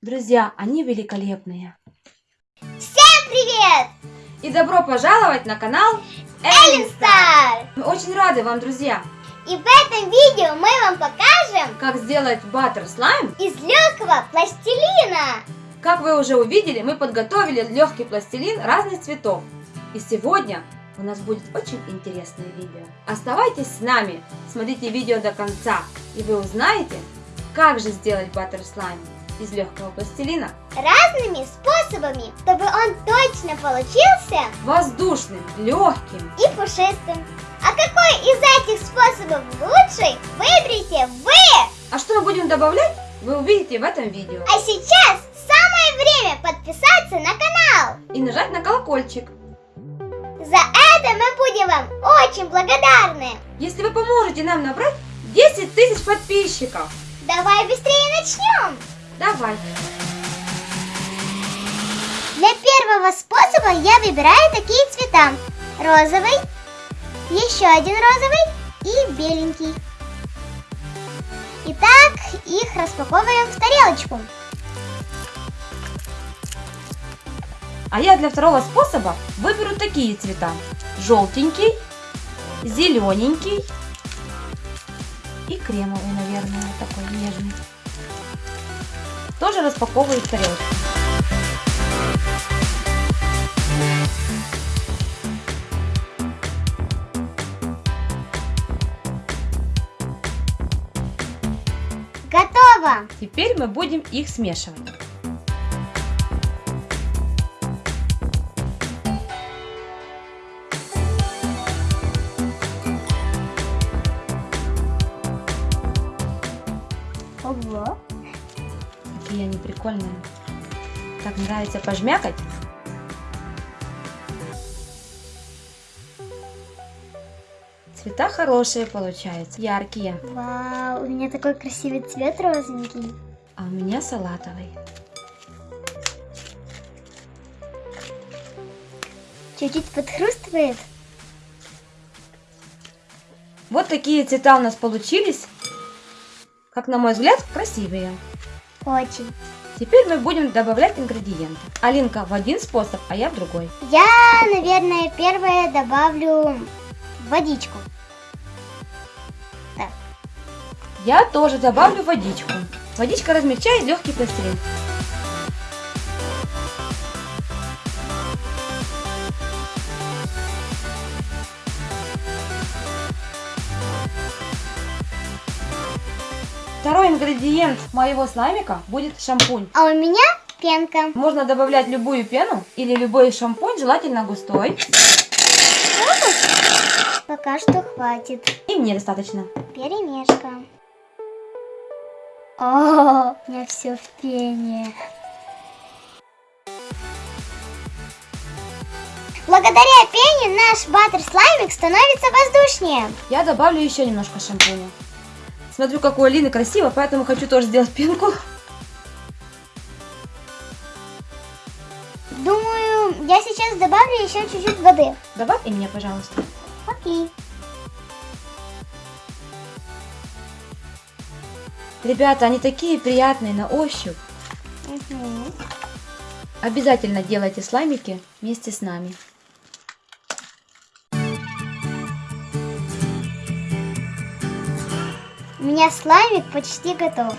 Друзья, они великолепные. Всем привет! И добро пожаловать на канал Эллен Стар! Мы очень рады вам, друзья, И в этом видео мы вам покажем как сделать баттер слайм. из легкого пластилина. Как вы уже увидели, мы подготовили легкий пластилин разных цветов. И сегодня у нас будет очень интересное видео. Оставайтесь с нами, смотрите видео до конца, и вы узнаете, как же сделать баттер слайм из легкого пластилина Разными способами, чтобы он точно получился воздушным, легким. и пушистым. А какой из этих способов лучший, выберите вы! А что мы будем добавлять, вы увидите в этом видео. А сейчас самое время подписаться на канал. И нажать на колокольчик. За это мы будем вам очень благодарны. Если вы поможете нам набрать 10 тысяч подписчиков. Давай быстрее начнем. Давай. Для первого способа я выбираю такие цвета. Розовый, еще один розовый и беленький. Итак, их распаковываем в тарелочку. А я для второго способа выберу такие цвета. Желтенький, зелененький и кремовый, наверное, такой нежный. Тоже распаковываю в тарелочку. Готово! Теперь мы будем их смешивать. Какие они прикольные. Так нравится пожмякать. Цвета хорошие получаются, яркие. Вау, у меня такой красивый цвет розовенький. А у меня салатовый. Чуть-чуть подхрустывает. Вот такие цвета у нас получились. Как на мой взгляд, красивые. Очень. Теперь мы будем добавлять ингредиенты. Алинка в один способ, а я в другой. Я, наверное, первое добавлю водичку. Я тоже добавлю водичку. Водичка размягчает легкий пластилин. Второй ингредиент моего слаймика будет шампунь. А у меня пенка. Можно добавлять любую пену или любой шампунь, желательно густой. Пока что хватит. И мне достаточно. Перемешка. О, у меня все в пене. Благодаря пене наш баттер слаймик становится воздушнее. Я добавлю еще немножко шампуня. Смотрю, как у Алины красиво, поэтому хочу тоже сделать пенку. Думаю, я сейчас добавлю еще чуть-чуть воды. Добавь и мне, пожалуйста. Окей. Ребята, они такие приятные на ощупь. Мгм. Обязательно делайте слаймики вместе с нами. Меня слаймик почти готов.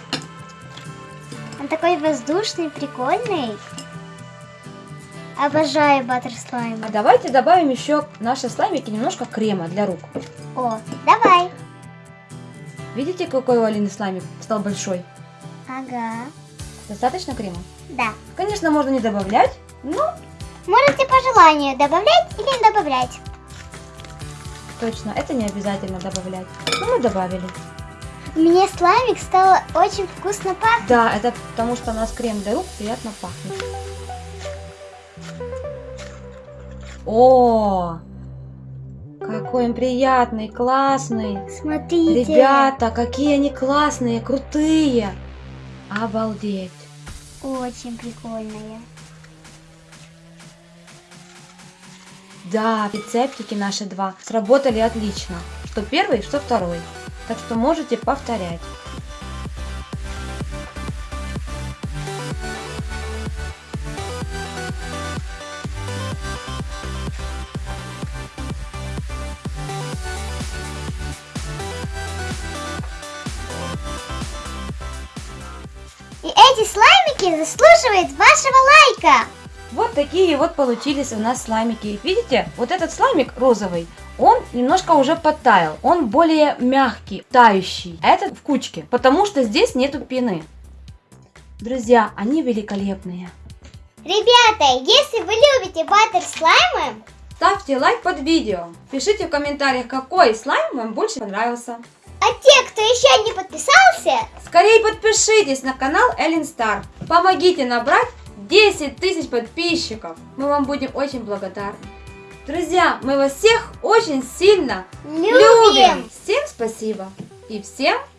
Он такой воздушный, прикольный. Обожаю баттер слайм. А давайте добавим еще в наши слаймики немножко крема для рук. О, давай. Видите, какой у Алины слаймик стал большой? Ага. Достаточно крема? Да. Конечно, можно не добавлять, но Можете по желанию добавлять или не добавлять. точно, это не обязательно добавлять. Но мы добавили. Меня слаймик стал очень вкусно пахнуть. Да, это потому что у нас крем для рук приятно пахнет. О, какой он приятный, классный. Смотрите. Ребята, какие они классные, крутые. Обалдеть. Очень прикольные. Да, рецептики наши два сработали отлично. Что первый, что второй так что можете повторять. И эти слаймики заслуживают вашего лайка! Вот такие вот получились у нас слаймики. Видите, вот этот слаймик розовый, он немножко уже подтаял. Он более мягкий, тающий. А этот в кучке, потому что здесь нету пены. Друзья, они великолепные. Ребята, если вы любите ватер слаймы, Ставьте лайк под видео. Пишите в комментариях, какой слайм вам больше понравился. а те, кто еще не подписался, Скорее подпишитесь на канал Эллен Стар. Помогите набрать 10 тысяч подписчиков. Мы вам будем очень благодарны. Друзья, мы вас всех очень сильно любим. Всем спасибо. И всем Пока!